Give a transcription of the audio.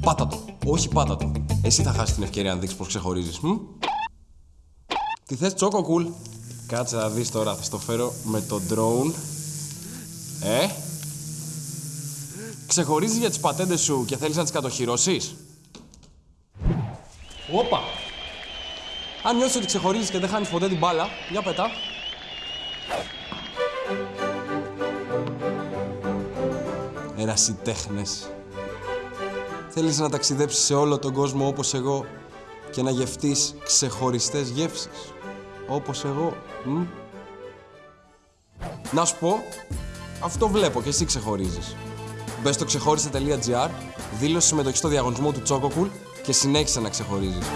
Πάτα το. Όχι πάτα το. Εσύ θα χάσεις την ευκαιρία να δείξεις πώς ξεχωρίζεις. Τι θες, τσόκο κουλ; Κάτσε να δεις τώρα, θα στο φέρω με το drone. Ε; Ξεχωρίζεις για τις πατέντες σου και θέλεις να τις κατοχυρώσεις; Όπα. Αν νιώθεις ότι ξεχωρίζεις και δεν χάνεις ποτέ την μπάλα, για πετά. Ερασιτέχνες. Θέλεις να ταξιδέψεις σε όλο τον κόσμο όπως εγώ και να γευτείς ξεχωριστές γεύσεις. Όπως εγώ. Μ; Να σου πω, αυτό βλέπω και εσύ ξεχωρίζεις. Μπες στο ξεχώρισε.gr, δήλωσε συμμετοχή στο διαγωνισμό του Τσόκοκουλ και συνέχισε να ξεχωρίζεις.